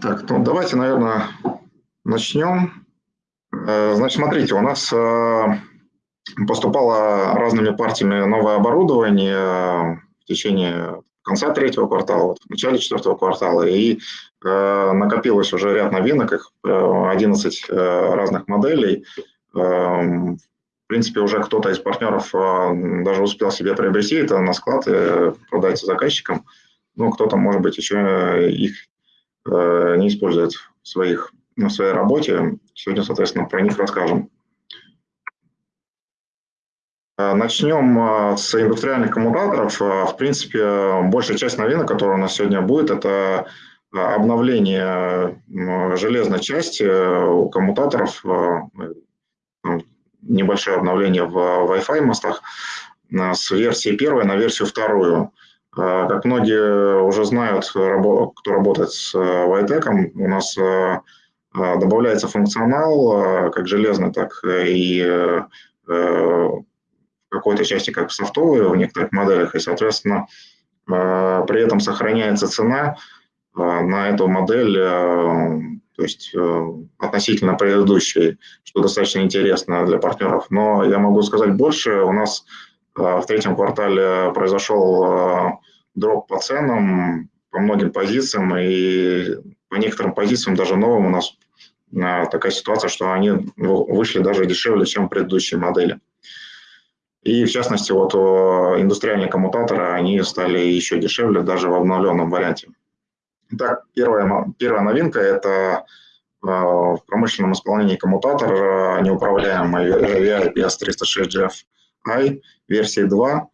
Так, ну давайте, наверное, начнем. Э, значит, смотрите, у нас э, поступало разными партиями новое оборудование в течение конца третьего квартала, в начале четвертого квартала, и э, накопилось уже ряд новинок, их 11 разных моделей. В принципе, уже кто-то из партнеров даже успел себе приобрести это на склад и продать заказчикам. Ну, кто-то, может быть, еще их не использует в своих на своей работе. Сегодня, соответственно, про них расскажем. Э, начнем э, с индустриальных коммутаторов. Э, в принципе, большая часть новинок, которая у нас сегодня будет, это обновление железной части у коммутаторов, небольшое обновление в Wi-Fi мостах с версии первой на версию вторую. Как многие уже знают, кто работает с Vitec, у нас а, добавляется функционал, а, как железный, так и э, в какой-то части как софтовый в некоторых моделях, и, соответственно, а, при этом сохраняется цена на эту модель, то есть э, относительно предыдущей, что достаточно интересно для партнеров. Но я могу сказать больше. У нас в третьем квартале произошел дроп по ценам, по многим позициям, и по некоторым позициям, даже новым, у нас такая ситуация, что они вышли даже дешевле, чем предыдущие модели. И в частности, вот индустриальные коммутаторы, они стали еще дешевле даже в обновленном варианте. Итак, первая, первая новинка – это а, в промышленном исполнении коммутатор а, неуправляемый VI PS306GFI версии 2.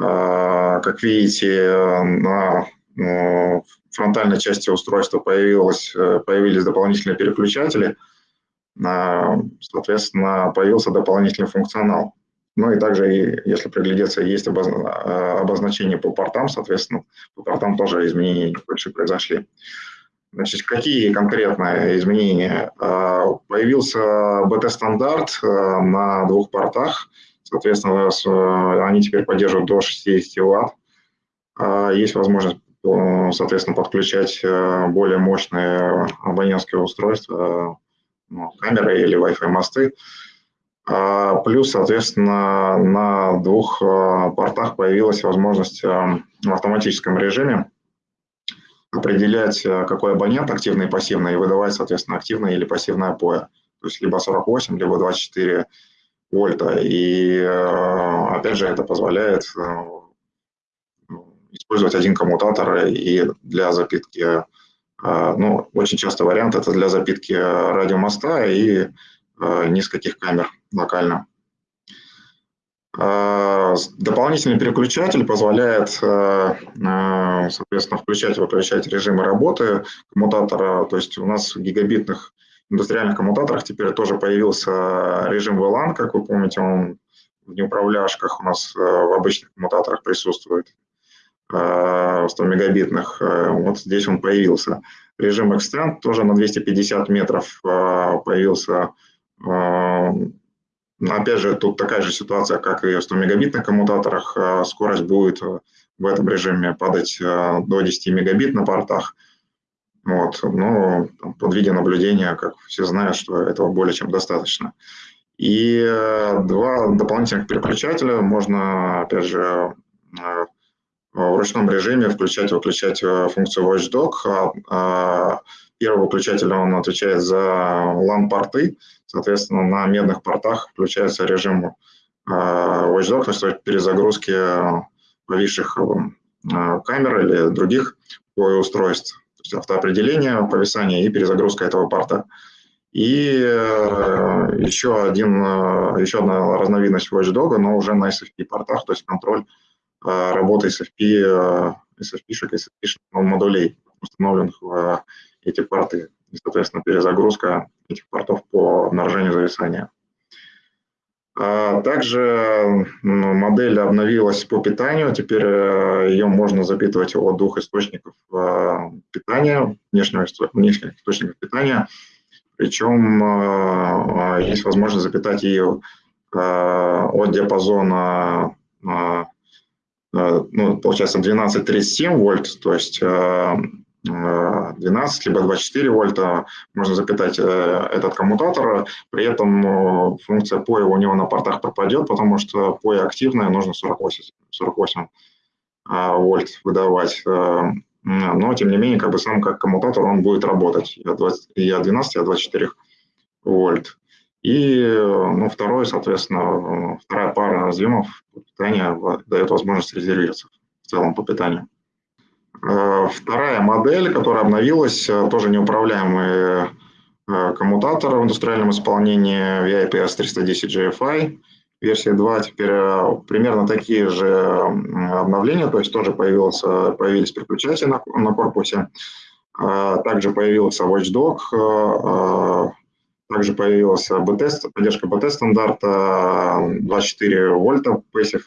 А, как видите, на в фронтальной части устройства появилось, э, появились дополнительные переключатели, соответственно, появился дополнительный функционал. Ну и также, если приглядеться, есть э, обозначение по портам, соответственно, по портам тоже изменения небольшие произошли. Значит, какие конкретные изменения? Э, появился BT-стандарт на двух портах, соответственно, они теперь поддерживают до 60 Вт. Есть возможность соответственно, подключать э, более мощные абонентские устройства, ну, камеры или Wi-Fi мосты. А, плюс, соответственно, на двух э, портах появилась возможность э, в автоматическом режиме определять, какой абонент активный и пассивный, и выдавать, соответственно, активное или пассивное POE. То есть либо 48, либо 24 вольта. И, опять же, это позволяет использовать один коммутатор и для запитки, а, ну, очень часто вариант это для запитки радиомоста и нескольких камер локально. Дополнительный переключатель позволяет, соответственно, включать и выключать режимы работы коммутатора. То есть у нас гигабитных индустриальных коммутаторах теперь тоже появился режим VLAN, как вы помните, он в неуправляшках у нас в обычных коммутаторах присутствует. 100 э, мегабитных, э, вот здесь он появился. Режим Extend тоже на 250 метров э, появился. Опять же, тут такая же ситуация, как и в 100 мегабитных коммутаторах. Скорость будет в этом режиме падать до 10 мегабит на портах. Вот. Но под видеонаблюдение, как все знают, что этого более чем достаточно. И два дополнительных переключателя можно, опять же, в ручном режиме включать и выключать э, функцию Watchdog. А, а, первый выключатель он отвечает за LAN-порты, соответственно, на медных портах включается режим э, Watchdog, то есть перезагрузки повисших э, камер или других устройств, есть автоопределение, повисание и перезагрузка этого порта. И еще, один, еще одна разновидность Watchdog, но уже на SFP портах, то есть контроль а, работы SFP, SFP-шек, SFP модулей, установленных в эти порты. И, соответственно, перезагрузка этих портов по обнаружению зависания. А, также модель обновилась по питанию. Теперь э, ее можно запитывать от двух источников э, питания, внешнего, внешних источников питания. Причем э, есть возможность запитать ее от диапазона ну, получается 12-37 вольт, то есть 12, либо 24 вольта, можно запитать этот коммутатор, при этом функция POE у него на портах пропадет, потому что POE активная, нужно 48, 48 вольт выдавать. Но, тем не менее, как бы сам как коммутатор он будет работать и от, 20, и от 12, и от 24 вольт. И ну, второе, соответственно, вторая пара разъемов питания дает возможность резервироваться в целом по питанию. Э, вторая модель, которая обновилась, э, тоже неуправляемый э, коммутатор в индустриальном исполнении VIPS 310 GFI версия 2. Теперь примерно такие же обновления, то есть тоже появился, появились переключатели на, на корпусе. Также появился Watchdog, также появилась BT, поддержка BT стандарта 24 вольта passive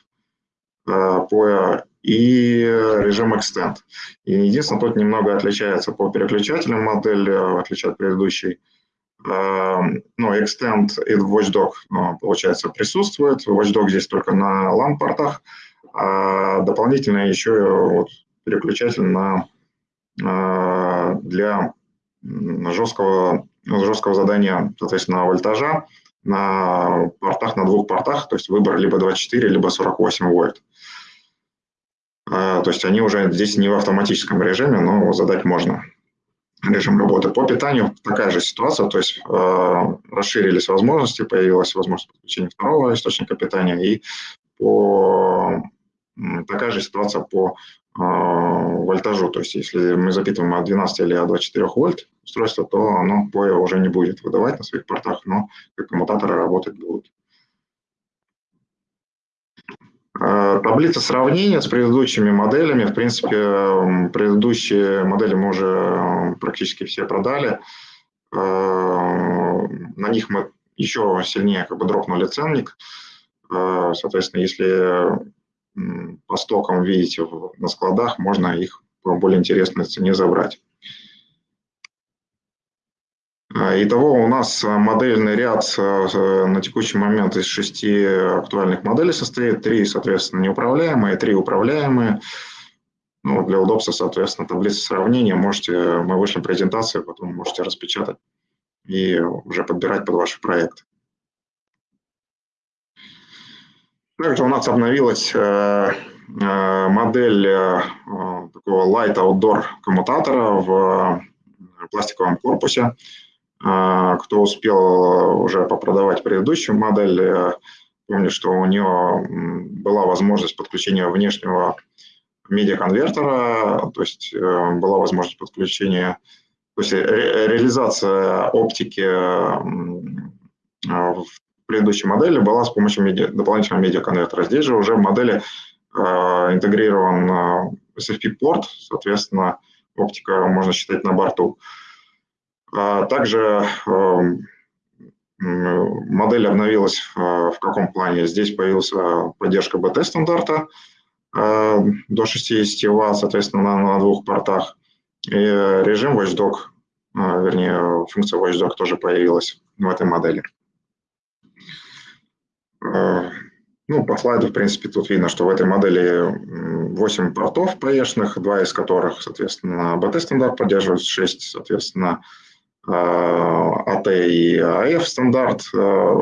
POE и режим Extend. И единственное, тут немного отличается по переключателям модель, в отличие от предыдущей. Ну, Extend и Watchdog, ну, получается, присутствует. Watchdog здесь только на LAN-портах, а дополнительно еще вот переключатель на, для жесткого, жесткого задания, соответственно, вольтажа на портах, на двух портах, то есть выбор либо 24, либо 48 вольт. То есть они уже здесь не в автоматическом режиме, но задать можно режим работы. По питанию такая же ситуация, то есть э, расширились возможности, появилась возможность подключения второго источника питания, и по, такая же ситуация по э, вольтажу, то есть если мы запитываем от 12 или от 24 вольт устройство, то оно POE уже не будет выдавать на своих портах, но как коммутаторы работать будут. Э, таблица сравнения с предыдущими моделями. В принципе, предыдущие модели мы уже практически все продали. Э, на них мы еще сильнее как бы дропнули ценник. Э, соответственно, если по стокам видите на складах, можно их по более интересной цене забрать. А, итого у нас а, модельный ряд а, на текущий момент из шести актуальных моделей состоит. Три, соответственно, неуправляемые, три управляемые. Ну, для удобства, соответственно, таблица сравнения. Можете, мы вышлем презентацию, потом можете распечатать и уже подбирать под ваши проекты. Также у нас обновилась модель такого light outdoor коммутатора в пластиковом корпусе. А, кто успел уже попродавать предыдущую модель, э, помню, что у нее была возможность подключения внешнего медиаконвертера, то есть э, была возможность подключения, то есть ре реализация оптики в предыдущей модели была с помощью медиа, дополнительного медиаконвертера. Здесь же уже в модели э, интегрирован SFP-порт, соответственно, оптика можно считать на борту. Также эм, модель обновилась в каком плане? Здесь появилась поддержка BT-стандарта э, до 60 Вт, соответственно, на, двух портах. И режим Watchdog, э, вернее, функция Watchdog тоже появилась в этой модели. Э, ну, по слайду, в принципе, тут видно, что в этой модели 8 портов PE-шных, два из которых, соответственно, BT-стандарт поддерживает, 6, соответственно, АТ и АФ стандарт, э,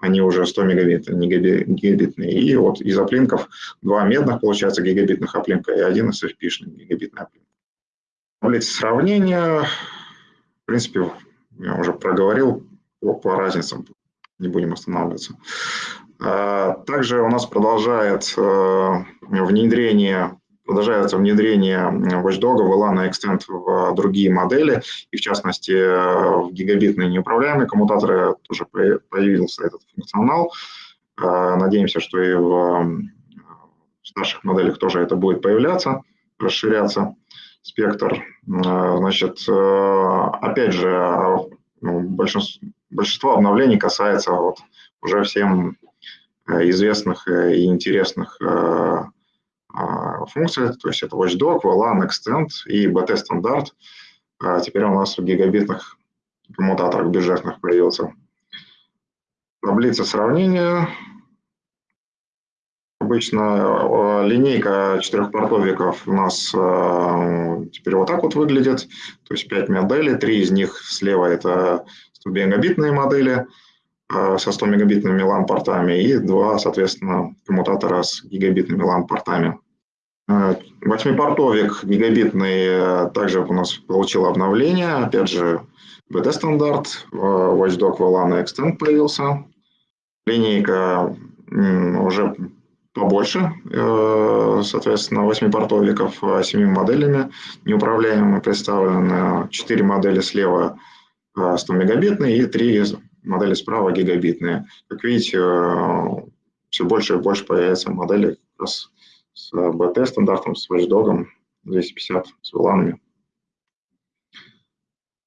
они уже 100 мегабит, не гигабитные. И вот из оплинков два медных, получается, гигабитных оплинка и один SFP-шный гигабитный оплинк. Таблица сравнения, в принципе, я уже проговорил по, по разницам, не будем останавливаться. А, также у нас продолжает э, внедрение продолжается внедрение Watchdog, VLAN и Extend в другие модели, и в частности в гигабитные неуправляемые коммутаторы тоже появился этот функционал. Э, надеемся, что и в старших моделях тоже это будет появляться, расширяться спектр. Э, значит, э, опять же, ну, большинство, обновлений касается вот уже всем известных и интересных функции, то есть это Watchdog, VLAN, Extend и BT стандарт. А теперь у нас в гигабитных коммутаторах бюджетных появился. Таблица сравнения. Обычно линейка четырехпортовиков у нас теперь вот так вот выглядит. То есть 5 моделей, три из них слева это 100 мегабитные модели со 100 мегабитными LAN-портами и два, соответственно, коммутатора с гигабитными LAN-портами. Восьмипортовик гигабитный также у нас получил обновление. Опять же, BT-стандарт, Watchdog VLAN Extend появился. Линейка уже побольше, э, соответственно, 8 портовиков, 7 моделями неуправляемыми представлены. 4 модели слева 100 э, мегабитные и 3 модели справа гигабитные. Как видите, э, все больше и больше появляется моделей с BT-стандартом, с Watchdog 250, с VLAN.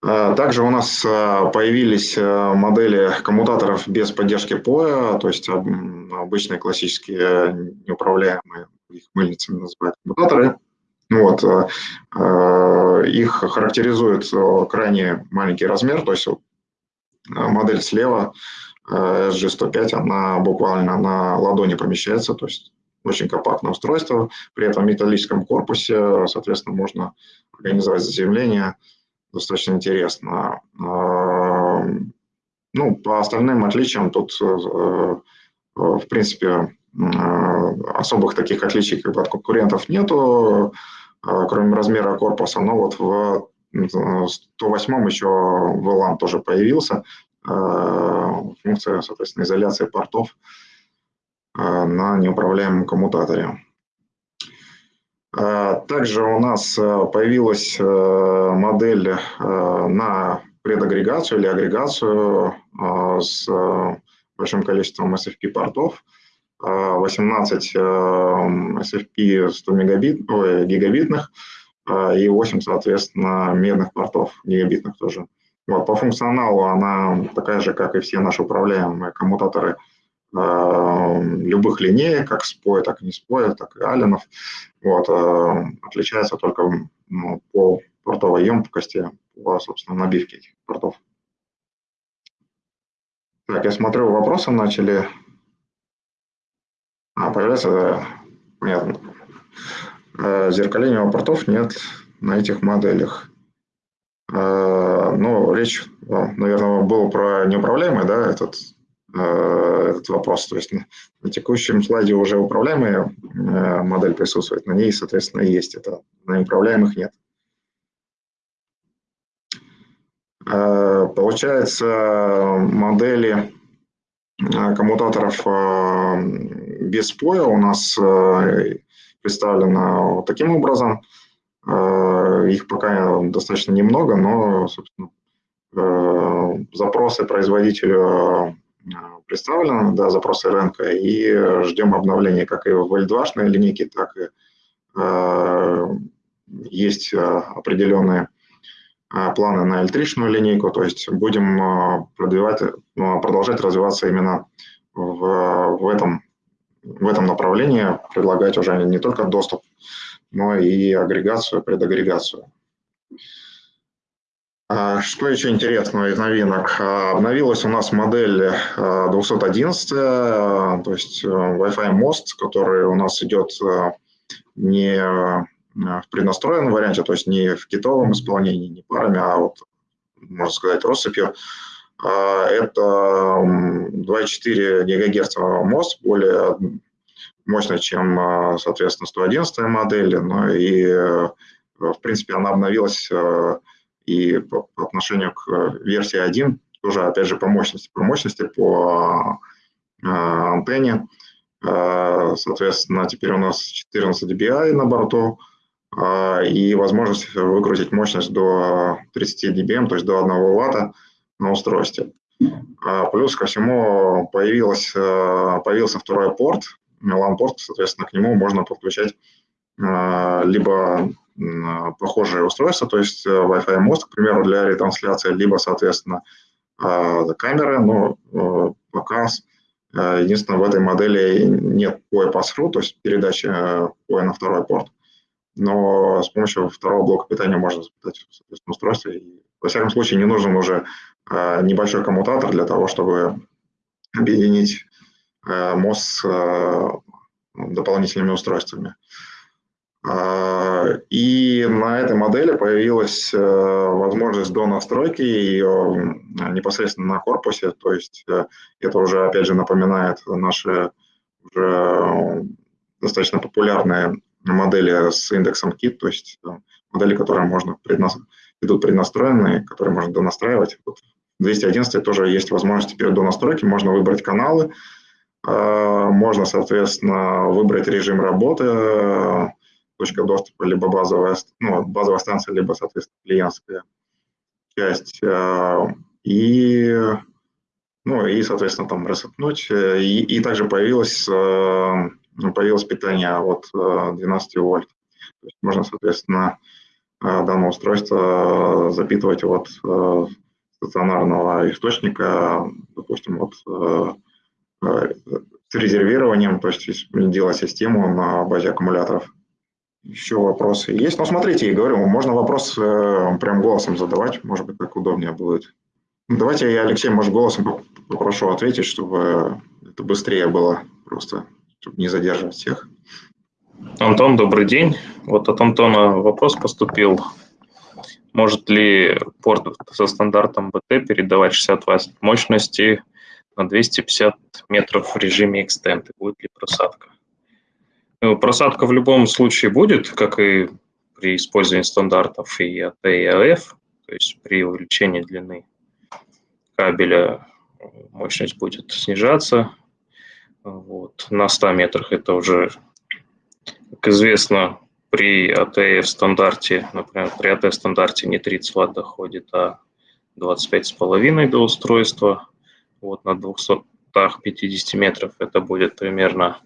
А, также у нас а, появились а, модели коммутаторов без поддержки POE, то есть обычные классические неуправляемые, их мыльницами называют коммутаторы. Вот. Их характеризует крайне маленький размер, то есть модель слева SG105, она буквально на ладони помещается, то есть очень компактное устройство, при этом металлическом корпусе, соответственно, можно организовать заземление, достаточно интересно. А, ну, по остальным отличиям тут, э, э, в принципе, особых таких отличий как бы, от конкурентов нету, а, кроме размера корпуса. Но вот в 108 еще VLAN тоже появился, функция, соответственно, изоляции портов на неуправляемом коммутаторе. А, также у нас э, появилась модель на предагрегацию или агрегацию с большим количеством SFP-портов. 18 SFP 100 мегабит, ой, гигабитных и 8, соответственно, медных портов гигабитных тоже. Вот, по функционалу она такая же, как и все наши управляемые коммутаторы – любых линеек, как споя, так и не споя, так и алленов. Вот, э, отличается только ну, по портовой емкости, по, собственно, набивке этих портов. Так, я смотрю, вопросы начали а, появляться. Понятно. Э, зеркаления портов нет на этих моделях. Ну, речь, наверное, была про неуправляемый, да, этот Э, этот вопрос. То есть на текущем слайде уже управляемая э, модель присутствует, на ней, соответственно, есть это. На управляемых нет. Э, получается, модели коммутаторов без поя у нас представлены вот таким образом. Их пока достаточно немного, но, собственно, запросы производителю представлено, да, запросы рынка, и ждем обновления как и в L2 линейке, так и э, есть э, определенные э, планы на L3 линейку, то есть будем э, продвигать, продолжать развиваться именно в, в, этом, в этом направлении, предлагать уже не только доступ, но и агрегацию, предагрегацию. А, что еще интересного из новинок? А, обновилась у нас модель 211, а, то есть э, Wi-Fi мост, который у нас идет э, не в преднастроенном варианте, то есть не в китовом исполнении, не парами, а вот, можно сказать, россыпью. Это 2,4 ГГц мост, более мощный, чем, соответственно, 111 модель, но и, э, в принципе, она обновилась и по, по отношению к э, версии 1 тоже, опять же, по мощности, по мощности, по э, антенне. Э, соответственно, теперь у нас 14 dBi на борту э, и возможность выкрутить мощность до 30 dBm, то есть до 1 Вт на устройстве. А плюс ко всему появилось, э, появился второй порт, LAN-порт, соответственно, к нему можно подключать э, либо похожие устройства, то есть э, Wi-Fi мост, к примеру, для ретрансляции, либо, соответственно, э, камеры, но э, пока единственное в этой модели нет POE pass-through, то есть передачи POE на второй порт, но с помощью второго блока питания можно запитать, устройство. И, во всяком случае, не нужен уже небольшой коммутатор для того, чтобы объединить мост дополнительными устройствами. И на этой модели появилась возможность до настройки ее непосредственно на корпусе, то есть это уже, опять же, напоминает наши уже достаточно популярные модели с индексом KIT, то есть модели, которые можно преднас... идут преднастроенные, которые можно донастраивать. Вот в 211 тоже есть возможность теперь до настройки, можно выбрать каналы, а, можно, соответственно, выбрать режим работы, точка доступа, либо базовая, ну, базовая станция, либо, соответственно, клиентская часть. А, и, ну, и соответственно, там рассыпнуть. И, и также появилось, а, появилось питание от 12 вольт. То есть можно, соответственно, данное устройство запитывать от стационарного источника, допустим, от с резервированием, то есть делать систему на базе аккумуляторов. Еще вопросы есть? Ну, смотрите, я говорю, можно вопрос э, прям голосом задавать, может быть, так удобнее будет. Ну, давайте я, Алексей, может, голосом попрошу ответить, чтобы это быстрее было просто, чтобы не задерживать всех. Антон, добрый день. Вот от Антона вопрос поступил. Может ли порт со стандартом BT передавать 60 Вт мощности на 250 метров в режиме Extend? Будет ли просадка? Ну, просадка в любом случае будет, как и при использовании стандартов и AT, и AF, то есть при увеличении длины кабеля мощность будет снижаться. Вот. На 100 метрах это уже, как известно, при ATF стандарте, например, при AT стандарте не 30 Вт доходит, а 25,5 до устройства. Вот на 250 метров это будет примерно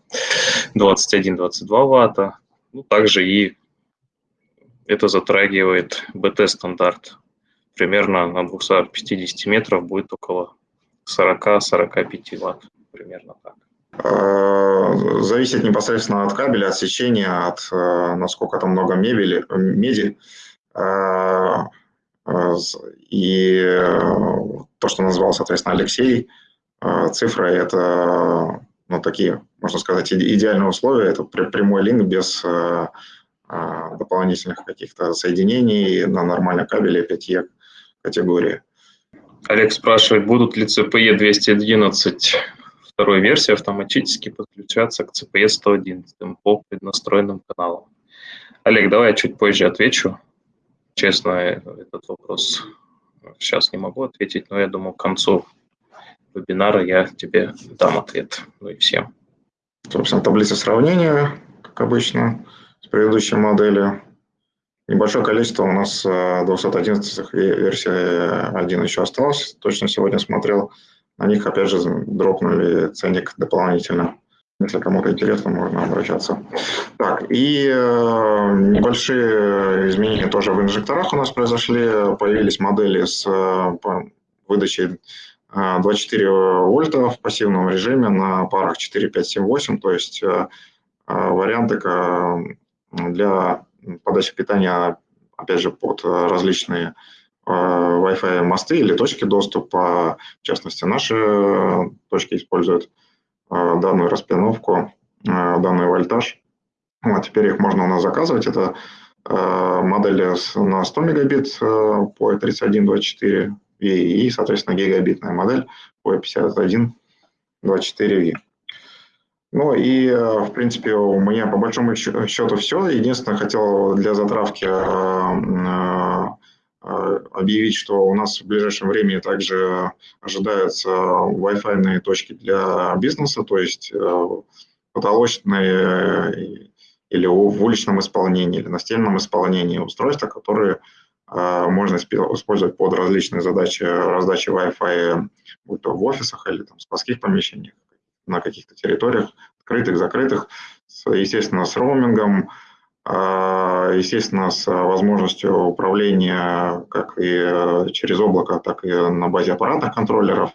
21-22 ватта. Ну, также и это затрагивает BT-стандарт. Примерно на 250 метров будет около 40-45 ватт. Примерно так. А, зависит непосредственно от кабеля, от сечения, от э, насколько там много мебели, меди. А, а, и э, то, что назвал, соответственно, Алексей, цифры – это ну, такие, можно сказать, идеальные условия. Это прямой линк без э, дополнительных каких-то соединений на нормальном кабеле 5E категории. Олег спрашивает, будут ли CPE 211 второй версии автоматически подключаться к CPE 111 по преднастроенным каналам? Олег, давай я чуть позже отвечу. Честно, этот вопрос сейчас не могу ответить, но я думаю, к концу вебинара я тебе дам ответ. Ну и всем. Собственно, таблица сравнения, как обычно, с предыдущей моделью. Небольшое количество у нас 211 версия 1 еще осталось. Точно сегодня смотрел. На них, опять же, дропнули ценник дополнительно. Если кому-то интересно, можно обращаться. Так, и э, небольшие изменения тоже в инжекторах у нас произошли. Появились модели с э, выдачей 24 э, вольта в пассивном режиме на парах 4, 5, 7, 8. То есть э, э, варианты для подачи питания, опять же, под различные Wi-Fi мосты или точки доступа. В частности, наши точки используют данную распиновку, данный вольтаж. Вот, теперь их можно у нас заказывать. Это модели на 100 мегабит по 3124 и, соответственно, гигабитная модель по 51 24V. Ну и, в принципе, у меня по большому счету все. Единственное, хотел для затравки э, э, объявить, что у нас в ближайшем времени также ожидаются Wi-Fi точки для бизнеса, то есть э, потолочные или в уличном исполнении, или настенном исполнении устройства, которые можно использовать под различные задачи раздачи Wi-Fi, будь то в офисах или там, в складских помещениях, на каких-то территориях, открытых, закрытых, естественно, с роумингом, а, естественно, с возможностью управления как и через облако, так и на базе аппаратных контроллеров.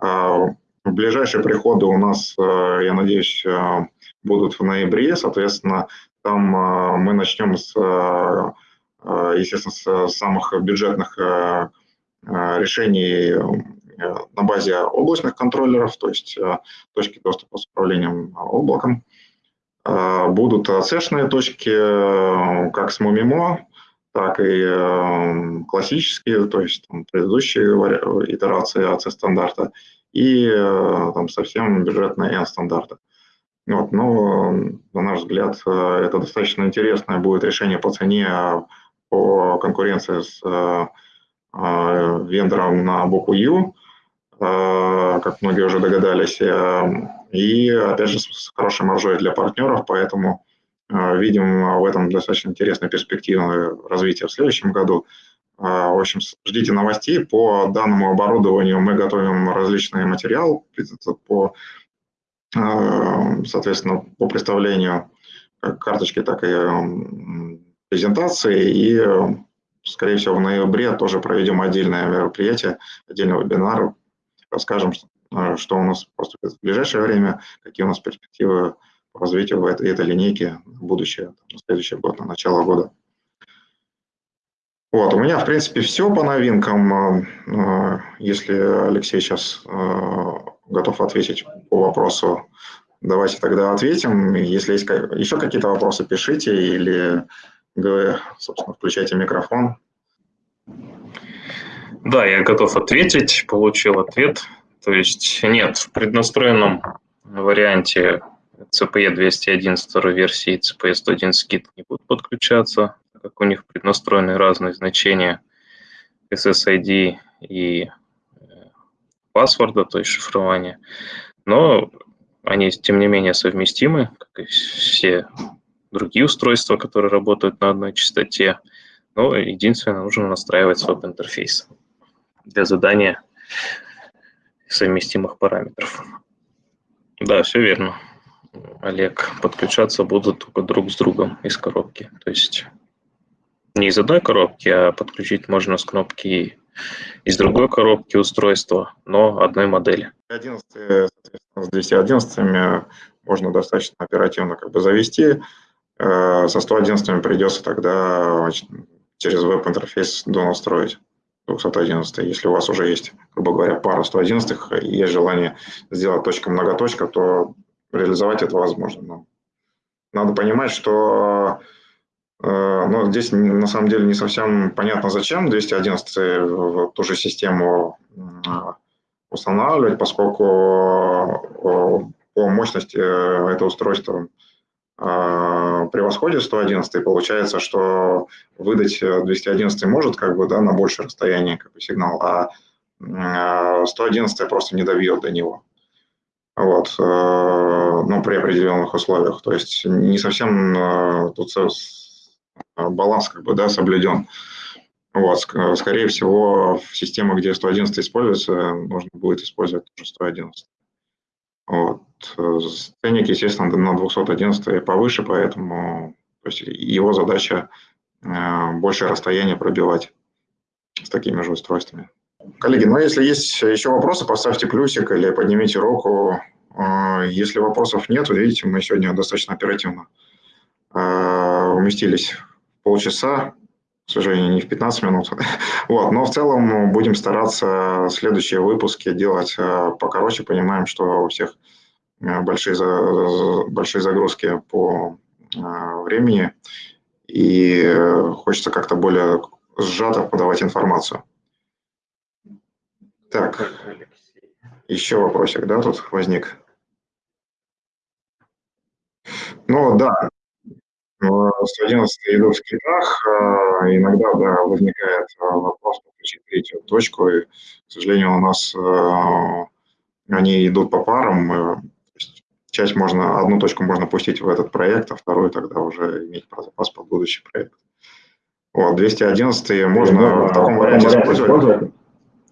А, ближайшие приходы у нас, я надеюсь, будут в ноябре, соответственно, там мы начнем с Э, естественно, с самых бюджетных э, э, решений на базе облачных контроллеров, то есть точки доступа с управлением облаком. Будут цешные точки, как с Мумимо, так и классические, то есть там, предыдущие итерации AC стандарта и там, совсем бюджетные N стандарта. Вот, но, на наш взгляд, это достаточно интересное будет решение по цене, по конкуренции с вендором на букву U, как многие уже догадались, и, опять же, с хорошей маржой для партнеров, поэтому э, видим в этом достаточно интересное перспективное развитие в следующем году. Э, в общем, ждите новостей. По данному оборудованию мы готовим различный материал по, э, соответственно, по представлению как карточки, так и презентации. И, скорее всего, в ноябре тоже проведем отдельное мероприятие, отдельный вебинар, расскажем, что у нас поступит в ближайшее время, какие у нас перспективы по развитию этой, этой линейки в будущее, на следующий год, на начало года. Вот, у меня, в принципе, все по новинкам. А, а, если Алексей сейчас готов ответить по вопросу, давайте тогда ответим. Если есть еще какие-то вопросы, пишите или, собственно, включайте микрофон. Да, я готов ответить, получил ответ. То есть нет, в преднастроенном варианте CPE 211 версии и CPE 111 Kit не будут подключаться, так как у них преднастроены разные значения SSID и э, паспорта, то есть шифрования. Но они, тем не менее, совместимы, как и все другие устройства, которые работают на одной частоте. Но единственное, нужно настраивать веб-интерфейс для задания совместимых параметров. Да, все верно. Олег, подключаться будут только друг с другом из коробки. То есть не из одной коробки, а подключить можно с кнопки из другой коробки устройства, но одной модели. 11, с 211 можно достаточно оперативно как бы завести. Э, со 111 придется тогда через веб-интерфейс донастроить. 211, если у вас уже есть, грубо говоря, пара 111 и есть желание сделать точка-многоточка, то реализовать это возможно. Но надо понимать, что э, ну, здесь на самом деле не совсем понятно, зачем 211 в ту же систему устанавливать, поскольку э, по мощности это устройство превосходит 111, и получается, что выдать 211 может как бы, да, на большее расстояние как бы, сигнал, а 111 а, просто не добьет до него. Вот, э, ну, при определенных условиях. То есть не совсем э, тут баланс как бы, да, соблюден. Вот, скорее всего, в системах, где 111 используется, нужно будет использовать тоже 111. Вот. Ценник, естественно, на 211 повыше, поэтому то есть его задача э, большее расстояние пробивать с такими же устройствами. Коллеги, ну если есть еще вопросы, поставьте плюсик или поднимите руку. Э, если вопросов нет, видите, мы сегодня достаточно оперативно э, уместились в полчаса, к сожалению, не в 15 минут. вот, но в целом будем стараться следующие выпуски делать покороче. Понимаем, что у всех большие, большие загрузки по времени, и хочется как-то более сжато подавать информацию. Так, еще вопросик, да, тут возник? Ну, да, 111 идут в скриптах, иногда да, возникает вопрос подключить третью точку, и, к сожалению, у нас они идут по парам, часть можно, одну точку можно пустить в этот проект, а вторую тогда уже иметь про запас под будущий проект. Вот, 211 можно да, в таком варианте использовать,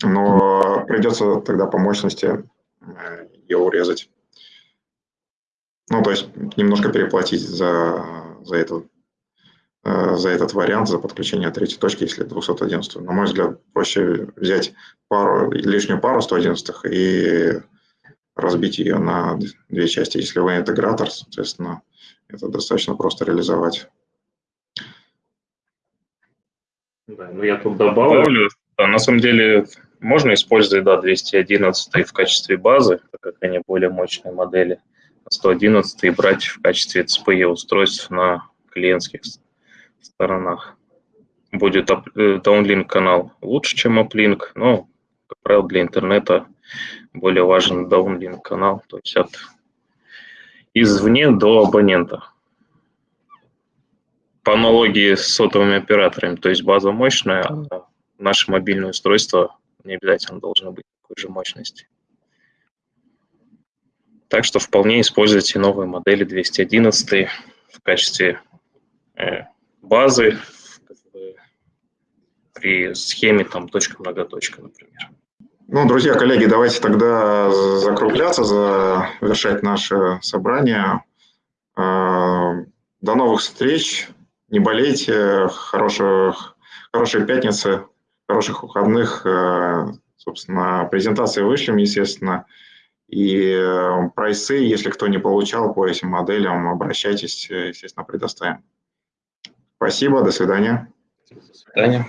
но придется тогда по мощности э, ее урезать. Ну, то есть немножко переплатить за, за, это, э, за этот вариант, за подключение третьей точки, если 211. На мой взгляд, проще взять пару, лишнюю пару 111 и разбить ее на две части. Если вы интегратор, соответственно, это достаточно просто реализовать. Да, ну я тут добавлю, да, на самом деле можно использовать да, 211 в качестве базы, так как они более мощные модели. 111 и брать в качестве CPE устройств на клиентских сторонах. Будет Downlink канал лучше, чем Uplink, но, как правило, для интернета более важен Downlink канал, то есть от извне до абонента. По аналогии с сотовыми операторами, то есть база мощная, а наше мобильное устройство не обязательно должно быть такой же мощности. Так что вполне используйте новые модели 211 в качестве э, базы при схеме там точка-многоточка, например. Ну, друзья, коллеги, давайте тогда закругляться, завершать наше собрание. А, до новых встреч. Не болейте. Хороших, хорошей пятницы, хороших выходных. Э, собственно, презентации вышлем, естественно. И э, прайсы, если кто не получал по этим моделям, обращайтесь, естественно, предоставим. Спасибо, до свидания. До свидания.